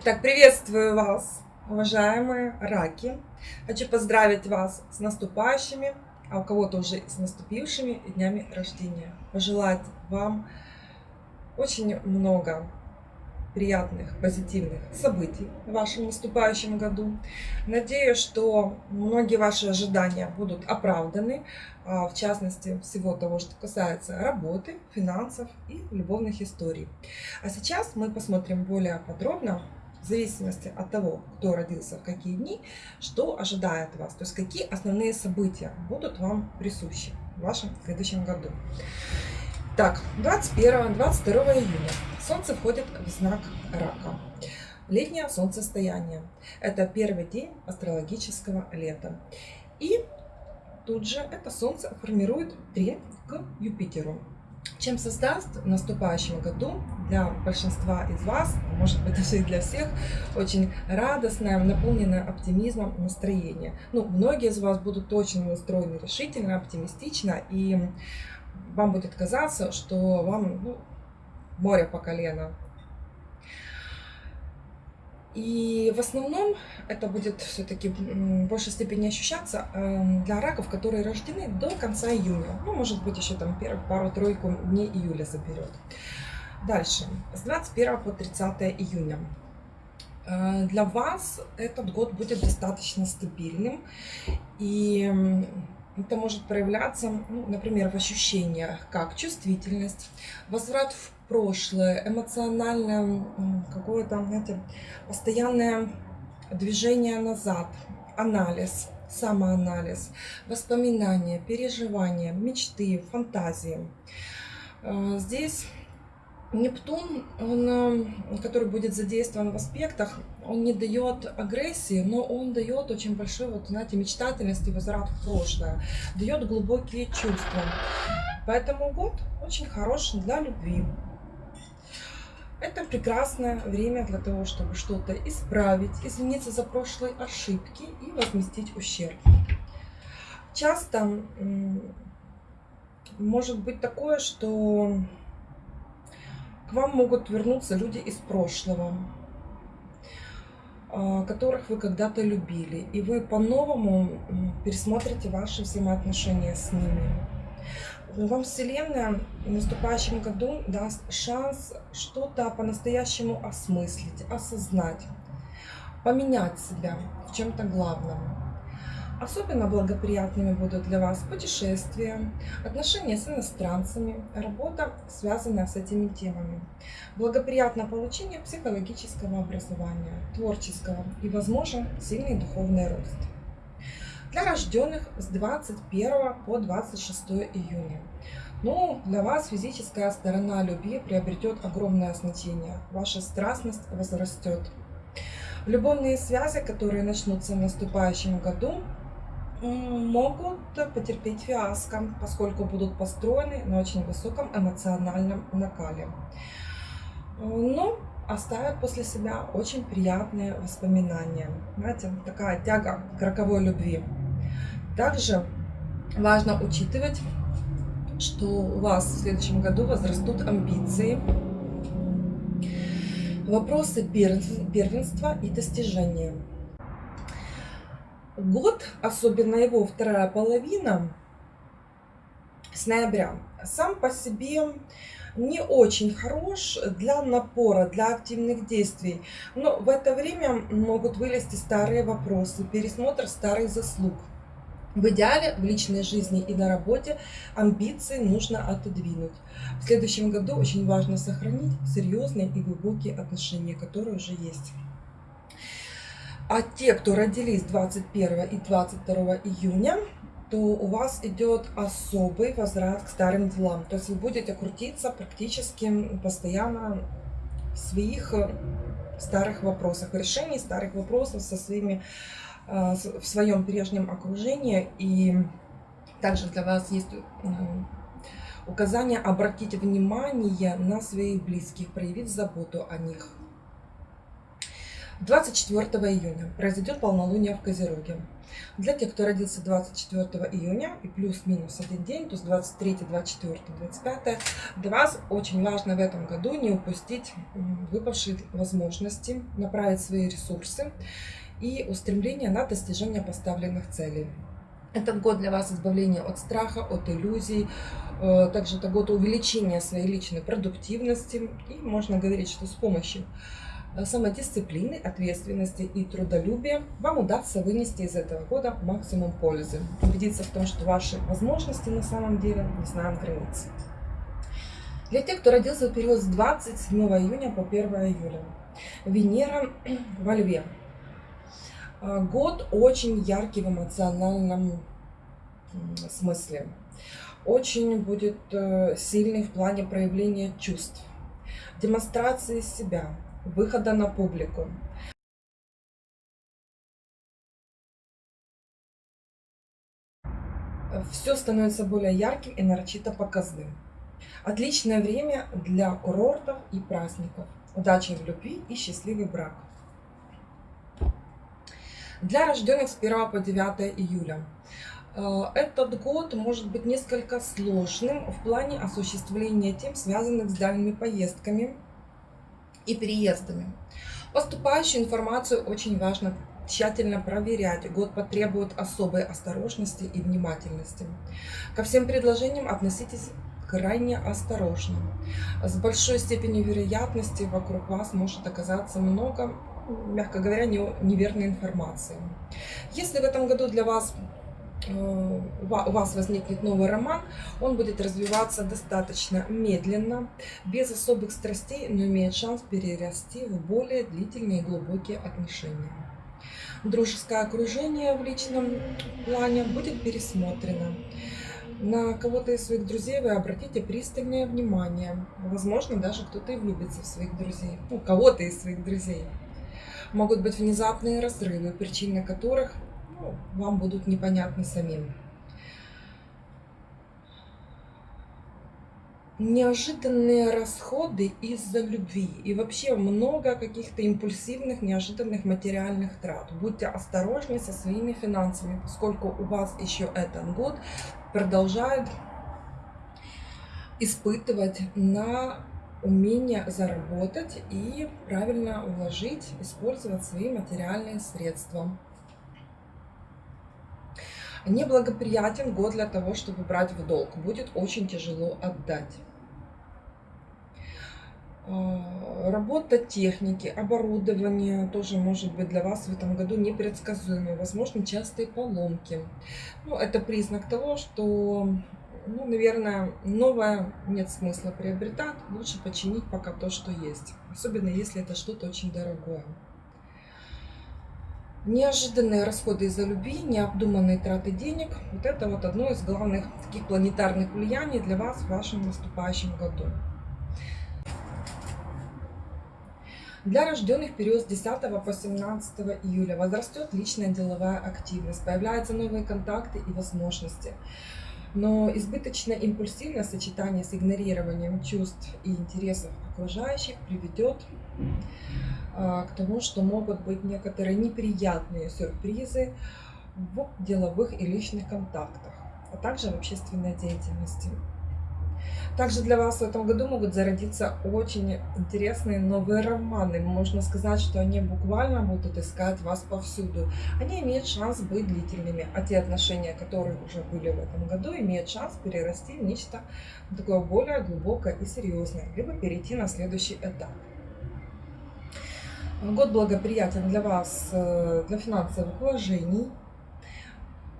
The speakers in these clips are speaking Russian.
Итак, приветствую вас, уважаемые раки. Хочу поздравить вас с наступающими, а у кого-то уже с наступившими днями рождения. Пожелать вам очень много приятных, позитивных событий в вашем наступающем году. Надеюсь, что многие ваши ожидания будут оправданы, а, в частности, всего того, что касается работы, финансов и любовных историй. А сейчас мы посмотрим более подробно в зависимости от того, кто родился в какие дни, что ожидает вас, то есть какие основные события будут вам присущи в вашем следующем году. Так, 21-22 июня Солнце входит в знак Рака. Летнее солнцестояние. Это первый день астрологического лета. И тут же это Солнце формирует трин к Юпитеру чем создаст в наступающем году для большинства из вас, может быть даже и для всех, очень радостное, наполненное оптимизмом настроение. Ну, многие из вас будут точно настроены решительно, оптимистично, и вам будет казаться, что вам ну, море по колено и в основном это будет все-таки в большей степени ощущаться эм, для раков, которые рождены до конца июня. Ну, может быть, еще там пару-тройку дней июля заберет. Дальше, с 21 по 30 июня. Э, для вас этот год будет достаточно стабильным. И это может проявляться, ну, например, в ощущениях, как чувствительность, возврат в прошлое, эмоциональное какое-то, знаете, постоянное движение назад, анализ, самоанализ, воспоминания, переживания, мечты, фантазии. Э, здесь Нептун, он, э, который будет задействован в аспектах, он не дает агрессии, но он дает очень большой, вот, знаете, мечтательность и возврат в прошлое, дает глубокие чувства. Поэтому год очень хорош для любви. Это прекрасное время для того, чтобы что-то исправить, извиниться за прошлые ошибки и возместить ущерб. Часто может быть такое, что к вам могут вернуться люди из прошлого, а, которых вы когда-то любили, и вы по-новому пересмотрите ваши взаимоотношения с ними. Вам Вселенная в наступающем году даст шанс что-то по-настоящему осмыслить, осознать, поменять себя в чем-то главном. Особенно благоприятными будут для вас путешествия, отношения с иностранцами, работа, связанная с этими темами. Благоприятно получение психологического образования, творческого и, возможно, сильный духовный рост. Для рожденных с 21 по 26 июня. Ну, для вас физическая сторона любви приобретет огромное значение. Ваша страстность возрастет. Любовные связи, которые начнутся в наступающем году, могут потерпеть фиаско, поскольку будут построены на очень высоком эмоциональном накале. Но оставят после себя очень приятные воспоминания. Знаете, такая тяга к роковой любви. Также важно учитывать, что у вас в следующем году возрастут амбиции, вопросы первенства и достижения. Год, особенно его вторая половина, с ноября, сам по себе не очень хорош для напора, для активных действий. Но в это время могут вылезти старые вопросы, пересмотр старых заслуг. В идеале в личной жизни и на работе амбиции нужно отодвинуть. В следующем году очень важно сохранить серьезные и глубокие отношения, которые уже есть. А те, кто родились 21 и 22 июня, то у вас идет особый возврат к старым делам. То есть вы будете крутиться практически постоянно в своих э, старых вопросах, в решении старых вопросов со своими, в своем прежнем окружении. И также для вас есть э, указание обратить внимание на своих близких, проявить заботу о них. 24 июня произойдет полнолуние в Козероге. Для тех, кто родился 24 июня и плюс-минус один день, то есть 23, 24, 25, для вас очень важно в этом году не упустить выпавшие возможности, направить свои ресурсы и устремления на достижение поставленных целей. Этот год для вас избавления от страха, от иллюзий. Э, также это год увеличения своей личной продуктивности. И можно говорить, что с помощью э, самодисциплины, ответственности и трудолюбия вам удастся вынести из этого года максимум пользы. Убедиться в том, что ваши возможности на самом деле не знают границ. Для тех, кто родился в период с 27 июня по 1 июля. Венера во Льве. А, год очень яркий в эмоциональном смысле. Очень будет э, сильный в плане проявления чувств, демонстрации себя, выхода на публику. Все становится более ярким и нарочито показным. Отличное время для курортов и праздников. Удачи в любви и счастливый брак. Для рожденных с 1 по 9 июля. Э, этот год может быть несколько сложным в плане осуществления тем, связанных с дальними поездками и переездами. Поступающую информацию очень важно тщательно проверять. Год потребует особой осторожности и внимательности. Ко всем предложениям относитесь крайне осторожно. С большой степенью вероятности вокруг вас может оказаться много мягко говоря, неверной информации. Если в этом году для вас э, у вас возникнет новый роман, он будет развиваться достаточно медленно, без особых страстей, но имеет шанс перерасти в более длительные и глубокие отношения. Дружеское окружение в личном плане будет пересмотрено. На кого-то из своих друзей вы обратите пристальное внимание. Возможно, даже кто-то и влюбится в своих друзей. Ну, кого-то из своих друзей могут быть внезапные разрывы, причины которых ну, вам будут непонятны самим. Неожиданные расходы из-за любви и вообще много каких-то импульсивных, неожиданных материальных трат. Будьте осторожны со своими финансами, поскольку у вас еще этот год продолжает испытывать на умение заработать и правильно вложить, использовать свои материальные средства. Неблагоприятен год для того, чтобы брать в долг. Будет очень тяжело отдать. А, работа техники, оборудование тоже может быть для вас в этом году непредсказуемой. Возможно, частые поломки. Ну, это признак того, что ну, наверное, новое нет смысла приобретать. Лучше починить пока то, что есть. Особенно, если это что-то очень дорогое. Неожиданные расходы из-за любви, необдуманные траты денег. Вот это вот одно из главных таких планетарных влияний для вас в вашем наступающем году. Для рожденных в период с 10 по 17 июля возрастет личная деловая активность, появляются новые контакты и возможности. Но избыточное импульсивное сочетание с игнорированием чувств и интересов окружающих приведет а, к тому, что могут быть некоторые неприятные сюрпризы в деловых и личных контактах, а также в общественной деятельности. Также для вас в этом году могут зародиться очень интересные новые романы. Можно сказать, что они буквально будут искать вас повсюду. Они имеют шанс быть длительными, а те отношения, которые уже были в этом году, имеют шанс перерасти в нечто такое более глубокое и серьезное, либо перейти на следующий этап. Год благоприятен для вас, э, для финансовых вложений.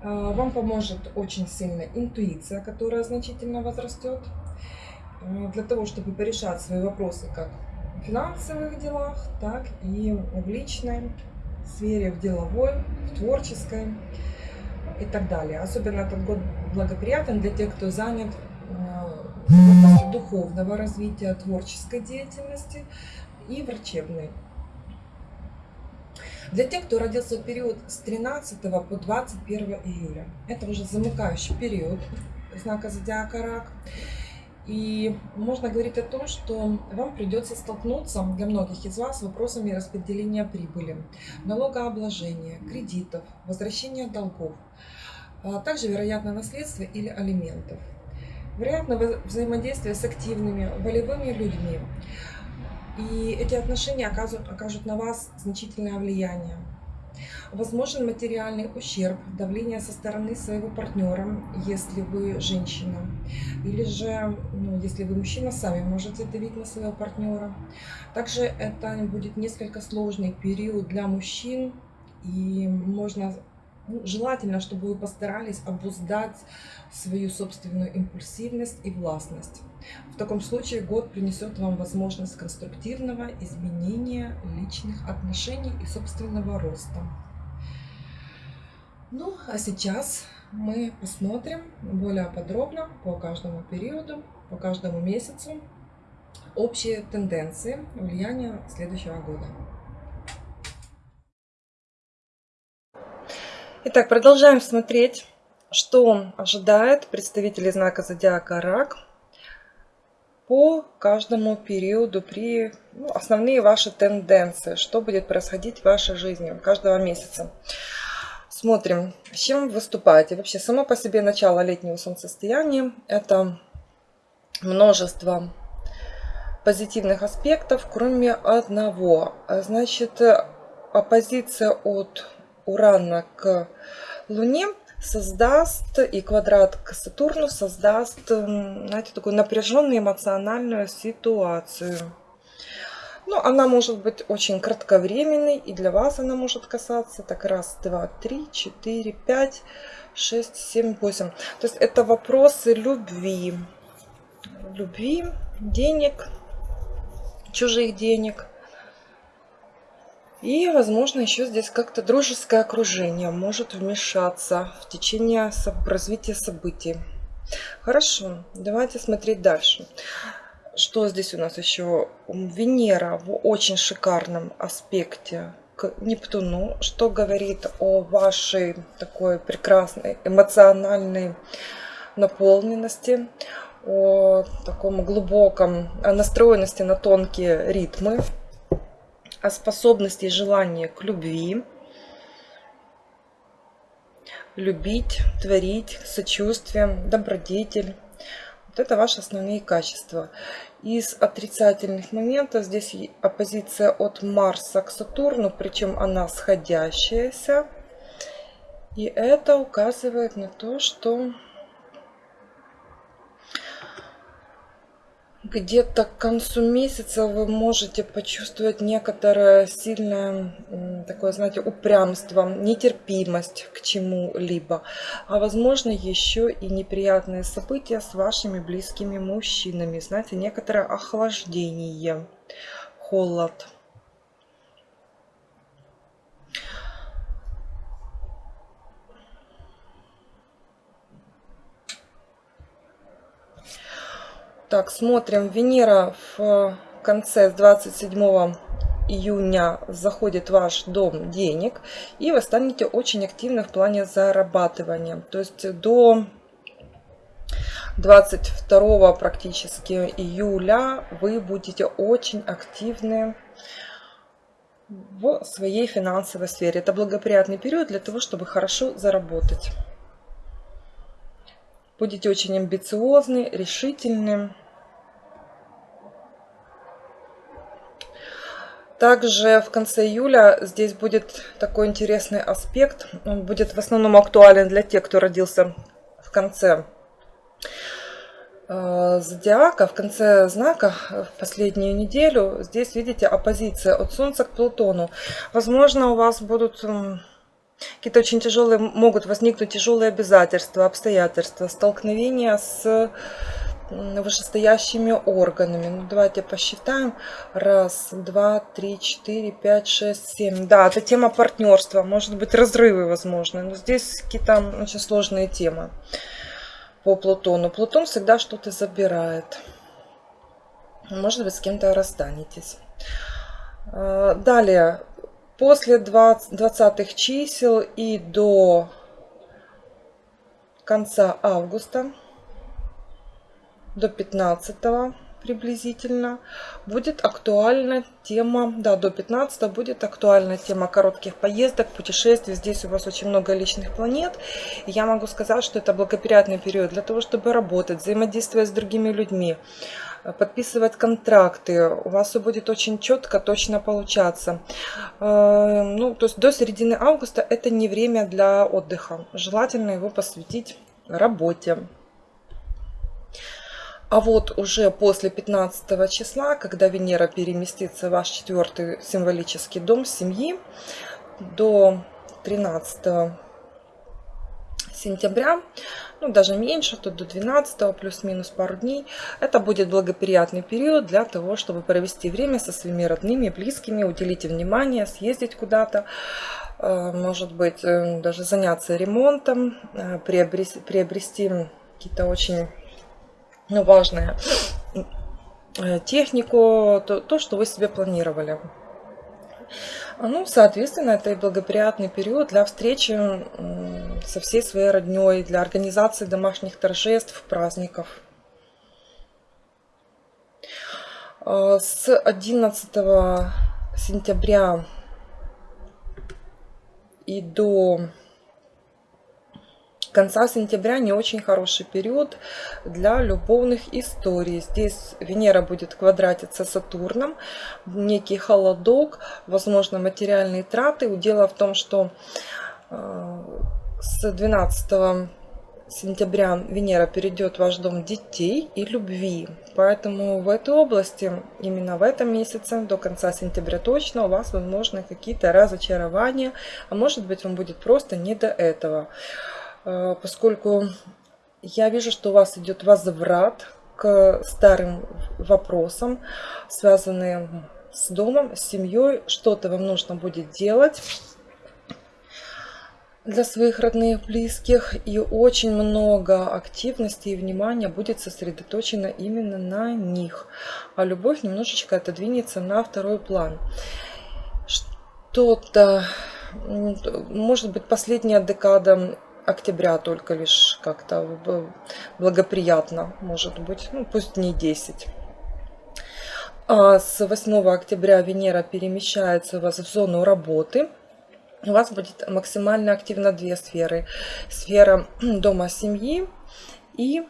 Э, вам поможет очень сильно интуиция, которая значительно возрастет. Э, для того, чтобы порешать свои вопросы как в финансовых делах, так и в личной сфере, в деловой, в творческой и так далее. Особенно этот год благоприятен для тех, кто занят э, духовного развития, творческой деятельности и врачебной. Для тех, кто родился в период с 13 по 21 июля, это уже замыкающий период знака зодиака Рак. И можно говорить о том, что вам придется столкнуться для многих из вас с вопросами распределения прибыли, налогообложения, кредитов, возвращения долгов, а также, вероятно, наследства или алиментов. Вероятно, взаимодействие с активными, волевыми людьми. И эти отношения окажут, окажут на вас значительное влияние. Возможен материальный ущерб, давление со стороны своего партнера, если вы женщина. Или же, ну, если вы мужчина, сами можете давить на своего партнера. Также это будет несколько сложный период для мужчин. И можно ну, желательно, чтобы вы постарались обуздать свою собственную импульсивность и властность. В таком случае год принесет вам возможность конструктивного изменения личных отношений и собственного роста. Ну, а сейчас мы посмотрим более подробно по каждому периоду, по каждому месяцу общие тенденции влияния следующего года. Итак, продолжаем смотреть, что ожидает представителей знака зодиака Рак по каждому периоду при ну, основные ваши тенденции, что будет происходить в вашей жизни каждого месяца. Смотрим, с чем выступаете. Вообще, само по себе начало летнего солнцестояния – это множество позитивных аспектов, кроме одного. Значит, оппозиция от Урана к Луне создаст и квадрат к Сатурну создаст, знаете, такую напряженную эмоциональную ситуацию. Ну, она может быть очень кратковременной, и для вас она может касаться так раз, два, три, четыре, пять, шесть, семь, восемь. То есть это вопросы любви. Любви, денег, чужих денег. И, возможно, еще здесь как-то дружеское окружение может вмешаться в течение развития событий. Хорошо, давайте смотреть дальше. Что здесь у нас еще? Венера в очень шикарном аспекте к Нептуну, что говорит о вашей такой прекрасной эмоциональной наполненности, о таком глубоком настроенности на тонкие ритмы, о способности и желании к любви, любить, творить, сочувствие, добродетель. Вот это ваши основные качества. Из отрицательных моментов здесь оппозиция от Марса к Сатурну, причем она сходящаяся. И это указывает на то, что где-то к концу месяца вы можете почувствовать некоторое сильное такое, знаете, упрямство, нетерпимость к чему-либо. А возможно еще и неприятные события с вашими близкими мужчинами. Знаете, некоторое охлаждение, холод. Так, смотрим. Венера в конце, с 27 июня заходит в ваш дом денег, и вы станете очень активны в плане зарабатывания. То есть до 22 практически июля вы будете очень активны в своей финансовой сфере. Это благоприятный период для того, чтобы хорошо заработать. Будете очень амбициозны, решительны. Также в конце июля здесь будет такой интересный аспект. Он будет в основном актуален для тех, кто родился в конце э, зодиака, в конце знака, в последнюю неделю. Здесь, видите, оппозиция от Солнца к Плутону. Возможно, у вас будут Какие-то очень тяжелые, могут возникнуть тяжелые обязательства, обстоятельства, столкновения с вышестоящими органами. Ну, давайте посчитаем. Раз, два, три, четыре, пять, шесть, семь. Да, это тема партнерства. Может быть, разрывы возможны. Но здесь какие-то очень сложные темы по Плутону. Плутон всегда что-то забирает. Может быть, с кем-то расстанетесь. А, далее, После 20 чисел и до конца августа до 15 приблизительно будет актуальна тема, да, до 15 будет актуальна тема коротких поездок, путешествий. Здесь у вас очень много личных планет. И я могу сказать, что это благоприятный период для того, чтобы работать, взаимодействовать с другими людьми, подписывать контракты. У вас все будет очень четко, точно получаться. Э, ну, то есть до середины августа это не время для отдыха. Желательно его посвятить работе. А вот уже после 15 числа, когда Венера переместится в ваш четвертый символический дом семьи, до 13 сентября, ну даже меньше, то до 12 плюс-минус пару дней, это будет благоприятный период для того, чтобы провести время со своими родными, близкими, уделить внимание, съездить куда-то, э, может быть, э, даже заняться ремонтом, э, приобрести, приобрести какие-то очень ну, важное э, технику, то, то, что вы себе планировали. Ну, соответственно, это и благоприятный период для встречи со всей своей родней, для организации домашних торжеств, праздников. Э, с 11 сентября и до конца сентября не очень хороший период для любовных историй. Здесь Венера будет квадратиться с Сатурном, некий холодок, возможно материальные траты. Дело в том, что э, с 12 сентября Венера перейдет в ваш дом детей и любви. Поэтому в этой области, именно в этом месяце, до конца сентября точно, у вас возможны какие-то разочарования, а может быть вам будет просто не до этого. Э, поскольку я вижу, что у вас идет возврат к старым вопросам, связанным с домом, с семьей. Что-то вам нужно будет делать для своих родных, близких. И очень много активности и внимания будет сосредоточено именно на них. А любовь немножечко отодвинется на второй план. Что-то, может быть, последняя декада октября только лишь как-то благоприятно, может быть, ну пусть не 10. А с 8 октября Венера перемещается у вас в зону работы. У вас будет максимально активно две сферы. Сфера дома семьи и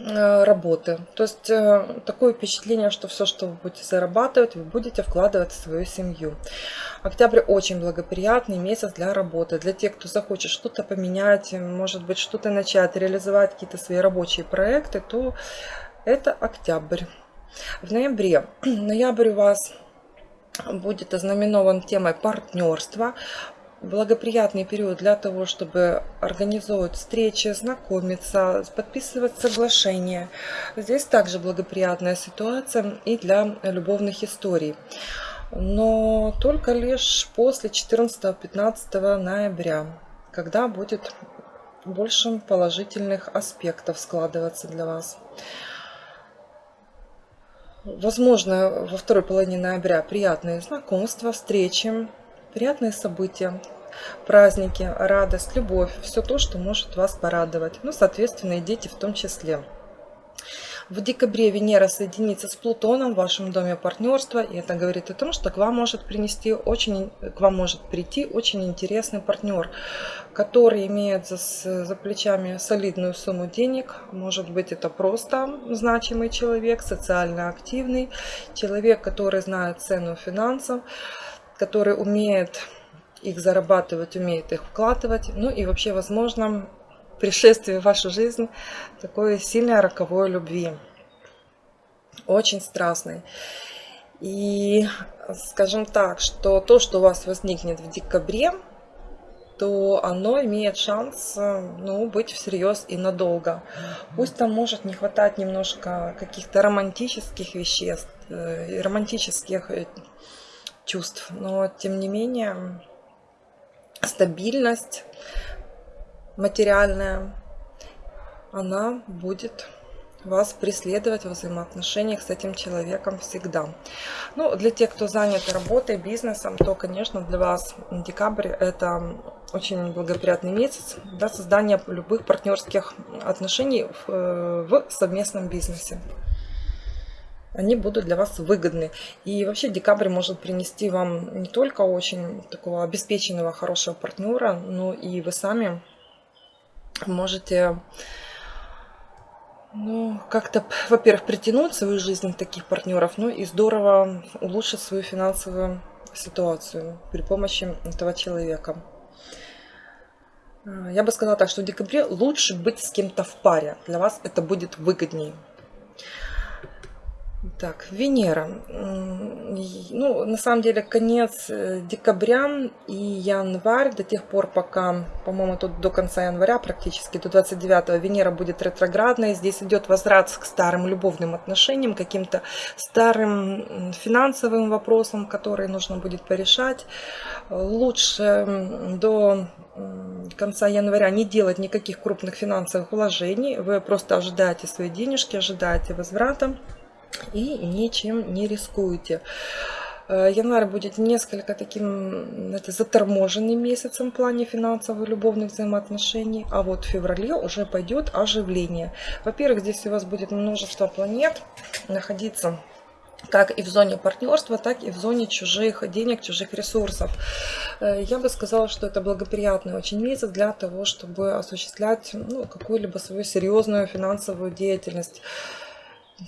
работы. То есть э, такое впечатление, что все, что вы будете зарабатывать, вы будете вкладывать в свою семью. Октябрь очень благоприятный месяц для работы. Для тех, кто захочет что-то поменять, может быть, что-то начать, реализовать какие-то свои рабочие проекты, то это октябрь. В ноябре, ноябрь у вас будет ознаменован темой партнерства благоприятный период для того, чтобы организовывать встречи, знакомиться, подписывать соглашения. Здесь также благоприятная ситуация и для любовных историй. Но только лишь после 14-15 ноября, когда будет больше положительных аспектов складываться для вас. Возможно, во второй половине ноября приятные знакомства, встречи, приятные события, праздники, радость, любовь, все то, что может вас порадовать. Ну, соответственно, и дети в том числе. В декабре Венера соединится с Плутоном в вашем доме партнерства, и это говорит о том, что к вам может принести очень, к вам может прийти очень интересный партнер, который имеет за, за плечами солидную сумму денег. Может быть, это просто значимый человек, социально активный, человек, который знает цену финансов, который умеет их зарабатывать, умеет их вкладывать. Ну и вообще, возможно, пришествие в вашу жизнь такой сильной роковой любви. Очень страстной. И скажем так, что то, что у вас возникнет в декабре, то оно имеет шанс ну, быть всерьез и надолго. Пусть там может не хватать немножко каких-то романтических веществ, э, романтических э, чувств. Но, тем не менее, стабильность материальная, она будет вас преследовать во взаимоотношениях с этим человеком всегда. Ну, для тех, кто занят работой, бизнесом, то, конечно, для вас декабрь это очень благоприятный месяц для создания любых партнерских отношений в, э, в совместном бизнесе. Они будут для вас выгодны. И вообще декабрь может принести вам не только очень такого обеспеченного, хорошего партнера, но и вы сами можете ну, как-то, во-первых, притянуть свою жизнь таких партнеров, ну и здорово улучшить свою финансовую ситуацию при помощи этого человека. Я бы сказала так, что в декабре лучше быть с кем-то в паре. Для вас это будет выгоднее. Так, Венера. Ну, на самом деле, конец э, декабря и январь, до тех пор, пока, по-моему, тут до конца января практически, до 29 Венера будет ретроградной. Здесь идет возврат к старым любовным отношениям, каким-то старым финансовым вопросам, которые нужно будет порешать. Лучше до конца января не делать никаких крупных финансовых вложений. Вы просто ожидаете свои денежки, ожидаете возврата и ничем не рискуете. Э, январь будет несколько таким знаете, заторможенным месяцем в плане финансовых любовных взаимоотношений, а вот в феврале уже пойдет оживление. Во-первых, здесь у вас будет множество планет находиться как и в зоне партнерства, так и в зоне чужих денег, чужих ресурсов. Э, я бы сказала, что это благоприятный очень месяц для того, чтобы осуществлять ну, какую-либо свою серьезную финансовую деятельность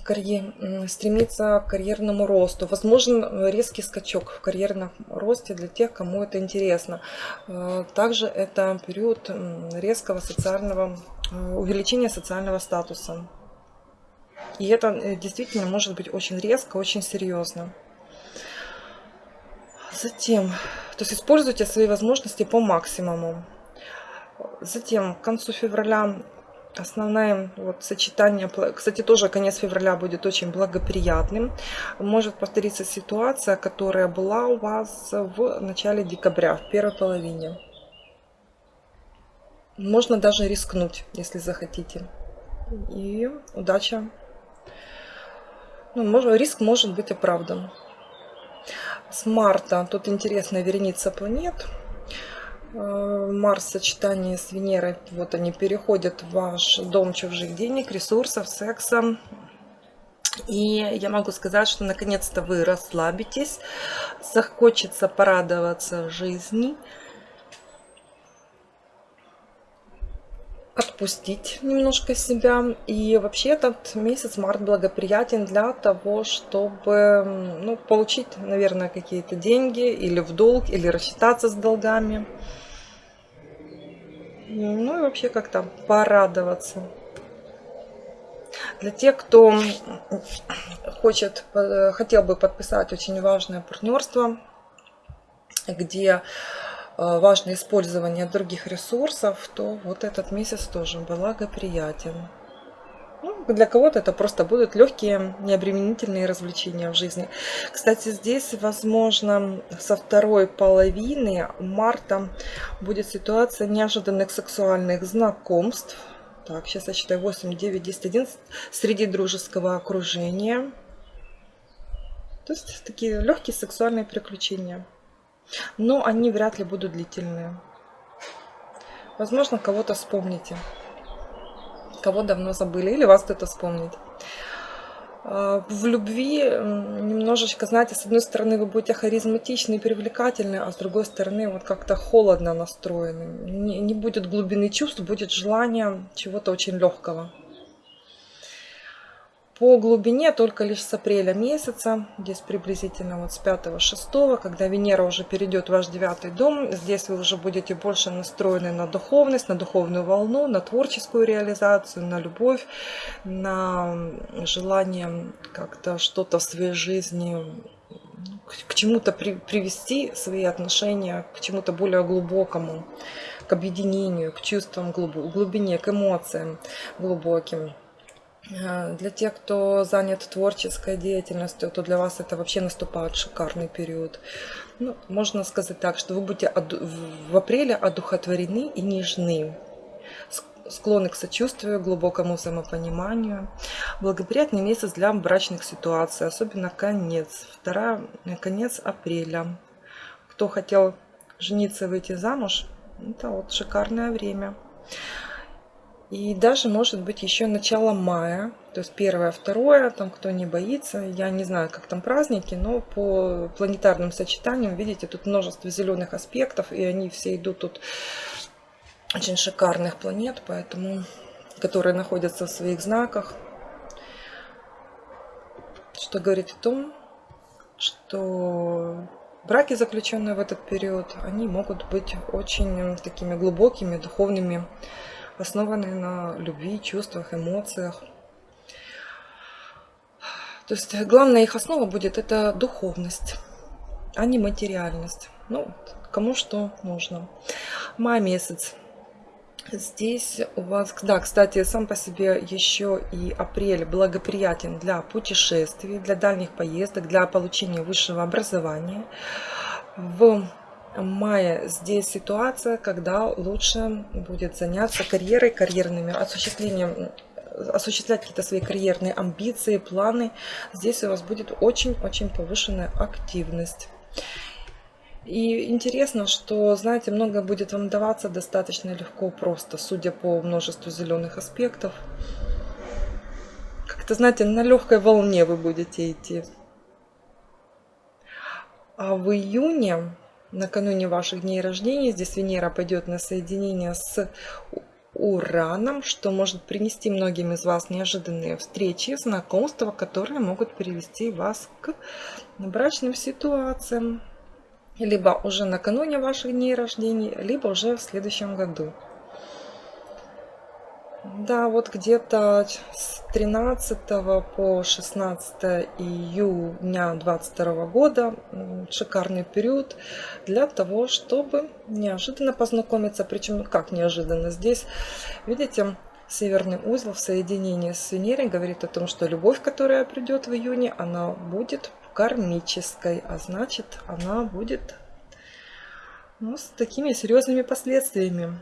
карьер, стремиться к карьерному росту. Возможен резкий скачок в карьерном росте для тех, кому это интересно. Э, также это период резкого социального э, увеличения социального статуса. И это э, действительно может быть очень резко, очень серьезно. Затем, то есть используйте свои возможности по максимуму. Затем, к концу февраля Основное вот, сочетание, кстати, тоже конец февраля будет очень благоприятным. Может повториться ситуация, которая была у вас в начале декабря, в первой половине. Можно даже рискнуть, если захотите. И удача. Ну, может, риск может быть оправдан. С марта тут интересная вереница планет. Э, Марс в сочетании с Венерой, вот они переходят в ваш дом чужих денег, ресурсов, секса. И я могу сказать, что наконец-то вы расслабитесь, захочется порадоваться жизни, отпустить немножко себя. И вообще этот месяц, март, благоприятен для того, чтобы ну, получить, наверное, какие-то деньги или в долг, или рассчитаться с долгами. Ну и вообще как-то порадоваться. Для тех, кто хочет, э, хотел бы подписать очень важное партнерство, где важно использование других ресурсов, то вот этот месяц тоже благоприятен. Ну, для кого-то это просто будут легкие, необременительные развлечения в жизни. Кстати, здесь, возможно, со второй половины марта будет ситуация неожиданных сексуальных знакомств. Так, сейчас я считаю 8, 9, 10, 11 среди дружеского окружения. То есть такие легкие сексуальные приключения. Но они вряд ли будут длительные. Возможно, кого-то вспомните кого давно забыли, или вас кто-то вспомнит. А, в любви немножечко, знаете, с одной стороны вы будете харизматичны и привлекательны, а с другой стороны вот как-то холодно настроены. Не, не будет глубины чувств, будет желание чего-то очень легкого. По глубине только лишь с апреля месяца, здесь приблизительно вот с 5-6, когда Венера уже перейдет в ваш девятый дом, здесь вы уже будете больше настроены на духовность, на духовную волну, на творческую реализацию, на любовь, на желание как-то что-то в своей жизни к чему-то при, привести свои отношения, к чему-то более глубокому, к объединению, к чувствам глубине, к эмоциям глубоким. Э, для тех, кто занят творческой деятельностью, то для вас это вообще наступает шикарный период. Ну, можно сказать так, что вы будете в апреле одухотворены и нежны. склонны к сочувствию, глубокому взаимопониманию. Благоприятный месяц для брачных ситуаций, особенно конец. Вторая, конец апреля. Кто хотел жениться выйти замуж, это вот шикарное время. И даже может быть еще начало мая, то есть первое, второе, там кто не боится, я не знаю, как там праздники, но по планетарным сочетаниям, видите, тут множество зеленых аспектов, и они все идут тут очень шикарных планет, поэтому, которые находятся в своих знаках, что говорит о том, что браки, заключенные в этот период, они могут быть очень такими глубокими, духовными, основанные на любви, чувствах, эмоциях. То есть главная их основа будет это духовность, а не материальность. Ну, кому что нужно. Май месяц. Здесь у вас, да, кстати, сам по себе еще и апрель благоприятен для путешествий, для дальних поездок, для получения высшего образования. В мае здесь ситуация, когда лучше будет заняться карьерой, карьерными осуществлением осуществлять какие-то свои карьерные амбиции, планы. Здесь у вас будет очень-очень повышенная активность. И интересно, что, знаете, многое будет вам даваться достаточно легко, просто, судя по множеству зеленых аспектов. Как-то, знаете, на легкой волне вы будете идти. А в июне накануне ваших дней рождения. Здесь Венера пойдет на соединение с Ураном, что может принести многим из вас неожиданные встречи, знакомства, которые могут привести вас к брачным ситуациям. Либо уже накануне ваших дней рождения, либо уже в следующем году. Да, вот где-то с 13 по 16 июня 2022 года шикарный период для того, чтобы неожиданно познакомиться. Причем как неожиданно? Здесь, видите, северный узел в соединении с Венерой говорит о том, что любовь, которая придет в июне, она будет кармической, а значит, она будет ну, с такими серьезными последствиями.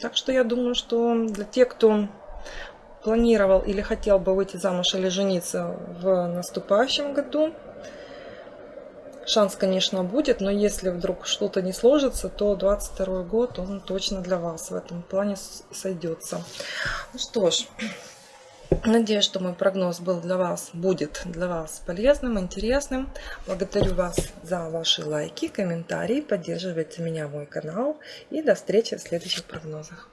Так что я думаю, что для тех, кто планировал или хотел бы выйти замуж или жениться в наступающем году, шанс, конечно, будет, но если вдруг что-то не сложится, то 22 год, он точно для вас в этом плане сойдется. Ну что ж, Надеюсь, что мой прогноз был для вас, будет для вас полезным, интересным. Благодарю вас за ваши лайки, комментарии. Поддерживайте меня, мой канал. И до встречи в следующих прогнозах.